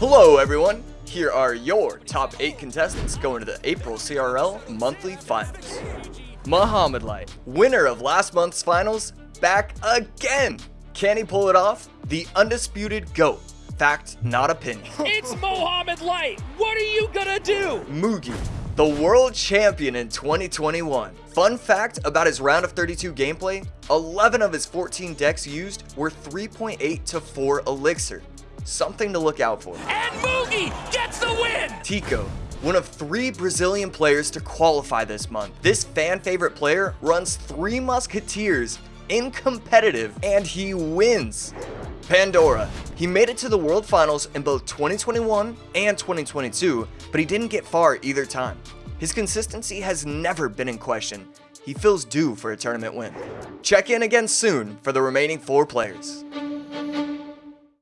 Hello everyone, here are your top 8 contestants going to the April CRL monthly finals. Mohamed Light, winner of last month's finals, back again! Can he pull it off? The undisputed GOAT. Fact, not opinion. It's Mohamed Light. What are you gonna do? Mugi, the world champion in 2021. Fun fact about his round of 32 gameplay, 11 of his 14 decks used were 3.8 to 4 elixir. Something to look out for. And Mugi gets the win! Tico, one of three Brazilian players to qualify this month. This fan favorite player runs three Musketeers in competitive and he wins. Pandora. He made it to the World Finals in both 2021 and 2022, but he didn't get far either time. His consistency has never been in question. He feels due for a tournament win. Check in again soon for the remaining four players.